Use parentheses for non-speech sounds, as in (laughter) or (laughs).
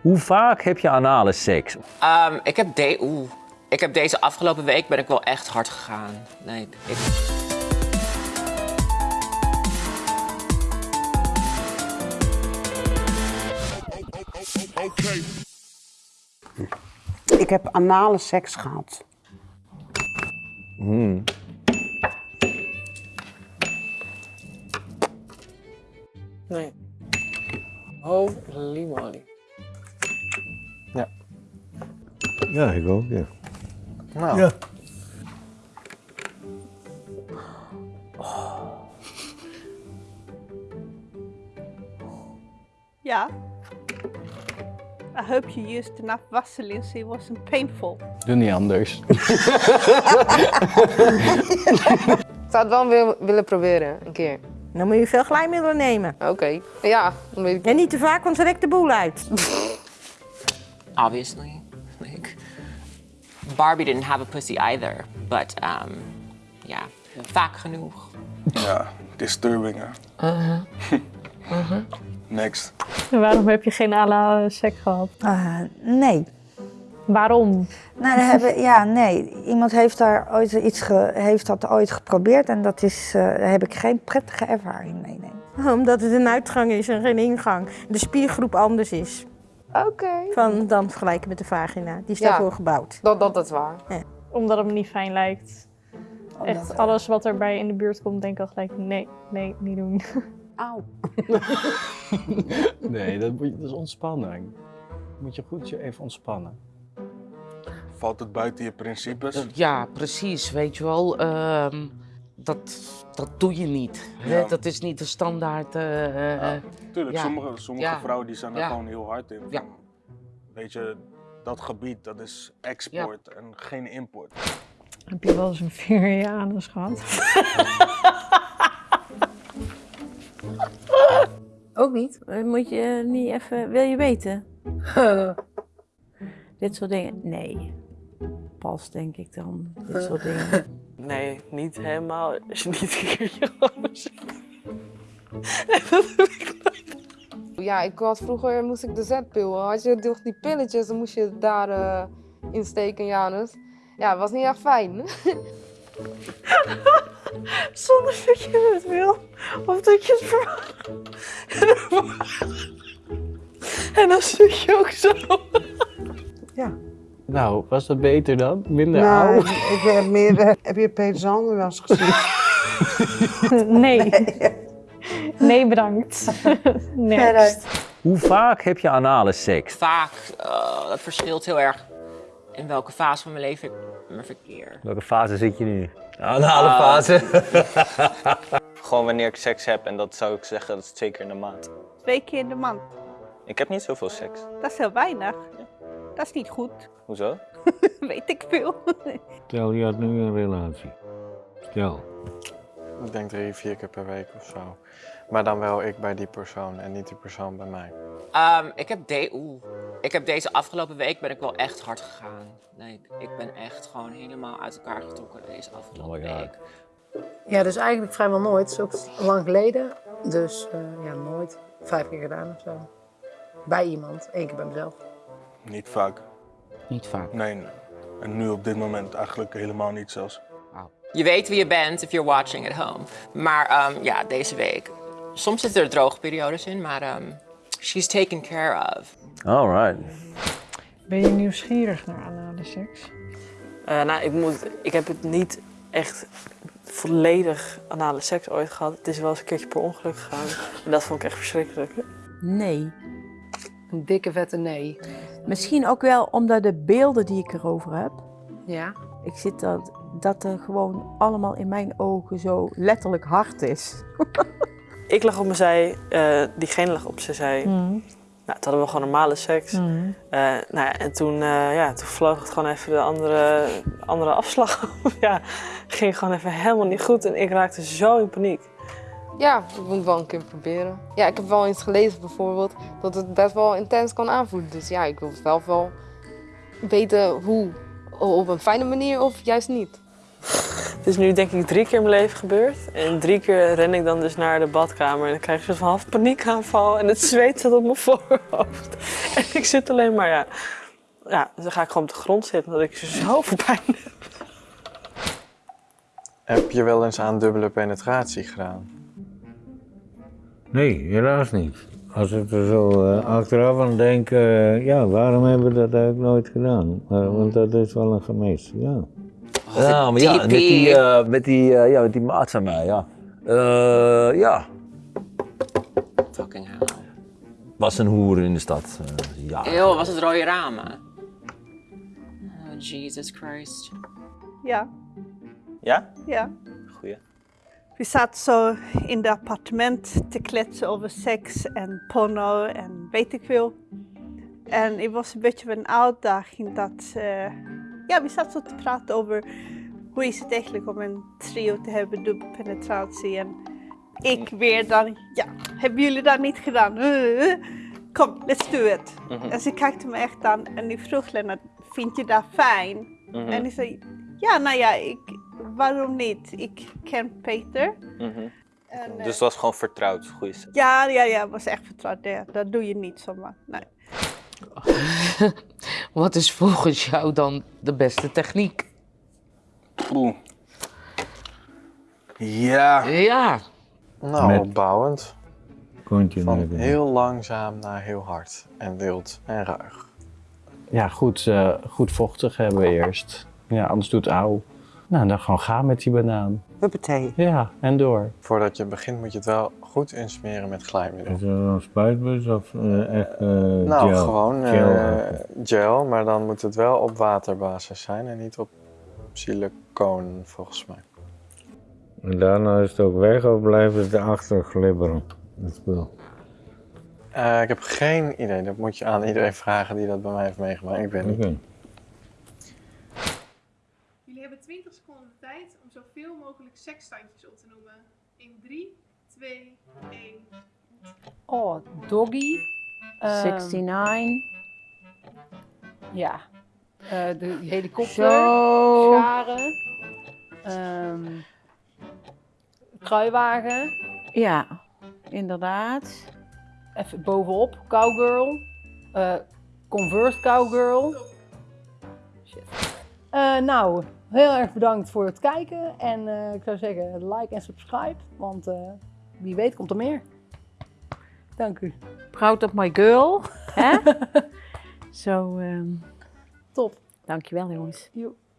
Hoe vaak heb je anale seks? Ehm, ik, heb de Oeh. ik heb deze afgelopen week ben ik wel echt hard gegaan. Nee, ik... Ik heb anale seks gehad. Nee. Holy moly. Ja, ik ook, ja. Nou, Ja. Yeah. I hope you used enough Vaseline so it wasn't painful. Doe niet anders. Ik (laughs) zou het wel wil- willen proberen, een keer. Dan moet je veel glijmiddelen nemen. Oké. Ja, dan weet ik. En niet te vaak, want ze rekt de boel uit. (laughs) obviously. Like Barbie didn't have a pussy either, but um, ja, vaak genoeg. Ja, disturbing hè. (laughs) Next. Waarom heb je geen anale seks gehad? Ah, nee. Waarom? Nou, daar hebben, ja, nee. Iemand heeft, daar ooit iets ge- heeft dat ooit geprobeerd en dat is, eh, daar heb ik geen prettige ervaring mee. Nee. Omdat het een uitgang is en geen ingang. De spiergroep anders is. Oké. Van, dan vergelijken met de vagina. Die is Ja. daarvoor gebouwd. Dat, dat is waar. Omdat het me niet fijn lijkt. Echt alles wat erbij in de buurt komt, denk ik al gelijk, nee, nee, niet doen. Auw. (laughs) Nee, dat, moet je, dat is ontspanning. Moet je goed je even ontspannen. Valt het buiten je principes? ja, precies. Weet je wel, ehm, dat, dat doe je niet. Ja. Dat is niet de standaard. eh, eh, Ja, Tuurlijk, ja. sommige, sommige Ja. vrouwen die zijn er Ja. gewoon heel hard in. Ja. Van, Weet je, dat gebied dat is export en geen import. Heb je wel eens een veer in je anus gehad? (laughs) Ook niet. Eh, Moet je niet even, wil je weten? (laughs) Dit soort dingen? Nee. Pas denk ik dan. Dit soort dingen. (laughs) Nee, niet helemaal. Als je niet een keer je anus- Ja, ik had vroeger moest ik de zetpil. Had je toch die pilletjes, dan moest je het daar eh insteken, Janus. Ja, het was niet echt fijn. (laughs) Zonder dat je het wil. Of dat je het verwacht. En dan zit je ook zo. Nou, was dat beter dan? Minder Nou, oud? ik heb meer. Heb je Peter Sander wel eens gezien? (laughs) Nee. Nee, bedankt. (laughs) Next. Hoe vaak heb je anale seks? Vaak, eh, dat verschilt heel erg in welke fase van mijn leven ik me verkeer. Welke fase zit je nu? Anale fase. (laughs) Gewoon wanneer ik seks heb en dat zou ik zeggen, dat is twee keer in de maand. Twee keer in de maand. Ik heb niet zoveel seks. Dat is heel weinig. Dat is niet goed. Hoezo? (laughs) Weet ik veel. Stel, je had nu een relatie. Stel. Ik denk drie, vier keer per week of zo. Maar dan wel ik bij die persoon en niet die persoon bij mij. Ehm, ik, heb de Oeh. ik heb deze afgelopen week ben ik wel echt hard gegaan. Nee, ik ben echt gewoon helemaal uit elkaar getrokken deze afgelopen Oh week. Ja, dus eigenlijk vrijwel nooit. Het is ook lang geleden. Dus eh, ja, nooit. Vijf keer gedaan of zo. Bij iemand. Eén keer bij mezelf. Niet vaak. Niet vaak. Nee, nee. En nu op dit moment eigenlijk helemaal niet zelfs. Je weet wie je bent if you're watching at home. Maar ehm, ja, deze week. Soms zitten er droge periodes in, maar ehm, she's taken care of. Alright. Ben je nieuwsgierig naar anale seks? Eh, nou, ik, moet, ik heb het niet echt volledig anale seks ooit gehad. Het is wel eens een keertje per ongeluk gegaan. En dat vond ik echt verschrikkelijk. Nee. Een dikke vette nee. Misschien ook wel omdat de beelden die ik erover heb. Ja. Ik zit dat, dat er gewoon allemaal in mijn ogen zo letterlijk hard is. (laughs) Ik lag op mijn zij, eh, diegene lag op zijn zij. Mm. Nou, toen hadden we gewoon normale seks. Mm. Eh, nou ja, en toen, eh, ja, toen vloog het gewoon even de andere, andere afslag. (laughs) ja, ging gewoon even helemaal niet goed en ik raakte zo in paniek. Ja, ik moet het wel een keer proberen. Ja, ik heb wel eens gelezen bijvoorbeeld dat het best wel intens kan aanvoelen. Dus ja, ik wil het wel wel weten hoe. Op een fijne manier of juist niet. Het is nu denk ik drie keer in mijn leven gebeurd. En drie keer ren ik dan dus naar de badkamer en dan krijg ik zo'n half paniekaanval en het zweet staat op mijn (laughs) voorhoofd. En ik zit alleen maar, ja, ja, dan ga ik gewoon op de grond zitten omdat ik zoveel (laughs) pijn heb. Heb je wel eens aan dubbele penetratie gedaan? Nee, helaas niet. Als ik er zo eh, achteraf aan denk, eh, ja, waarom hebben we dat eigenlijk nooit gedaan? Maar, want dat is wel een gemis, ja. Ja, maar ja, met die, eh, met die, ja, met die maat van mij, ja. Eh, ja, Fucking hell. was een hoer in de stad. ja. Eeuw, was het rode ramen? Oh, Jesus Christ. Ja, Ja? ja. We zaten zo in het appartement te kletsen over seks en porno en weet ik veel. En het was een beetje een uitdaging dat... eh, ja, we zaten zo te praten over hoe is het eigenlijk om een trio te hebben, dubbel penetratie. En ik weer dan, ja, hebben jullie dat niet gedaan? Eh, eh, Kom, let's do it. Mhm. En ze kijkte me echt aan en die vroeg Lennart, vind je dat fijn? Mhm. En ik zei, ja, nou ja, ik, waarom niet? Ik ken Peter. Mhm. En, eh, Dus het was gewoon vertrouwd, goeie seks. ja, ja, ja, het was echt vertrouwd. Ja, dat doe je niet zomaar. Nee. (laughs) Wat is volgens jou dan de beste techniek? Oeh. Ja. Ja. Nou, Met- opbouwend. Van heel langzaam naar heel hard. En wild en ruig. Ja, goed, eh, goed vochtig hebben eerst. Ja, anders doet het auw. Nou, dan gewoon gaan met die banaan. Huppatee. Ja, en door. Voordat je begint moet je het wel goed insmeren met glijmiddel. Is er een spuitbus of eh, echt eh, Nou, gel? gewoon eh, Gel. gel, maar dan moet het wel op waterbasis zijn en niet op silicoon volgens mij. En daarna is het ook weg of blijft het erachter glibberen? Het spul. Eh, ik heb geen idee, dat moet je aan iedereen vragen die dat bij mij heeft meegemaakt. Ik weet niet. Oké. Jullie hebben 20 seconden de tijd om zoveel mogelijk seksstandjes op te noemen. In 3, 2, 1. Oh, doggy. Ehm, 69. Ja. Eh, de helikopter. Zo. Scharen. ehm, kruiwagen. Ja, inderdaad. Even bovenop. Cowgirl. eh Converse Cowgirl. Shit. Eh, nou, heel erg bedankt voor het kijken. En eh, ik zou zeggen, like en subscribe. Want eh, wie weet komt er meer. Dank u. Proud of my girl. Hè? (laughs) Zo, ehm Top. dankjewel jongens. Joep.